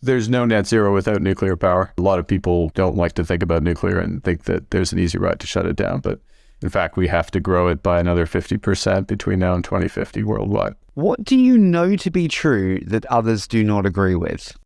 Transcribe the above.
There's no net zero without nuclear power. A lot of people don't like to think about nuclear and think that there's an easy route to shut it down. But in fact, we have to grow it by another 50% between now and 2050 worldwide. What do you know to be true that others do not agree with?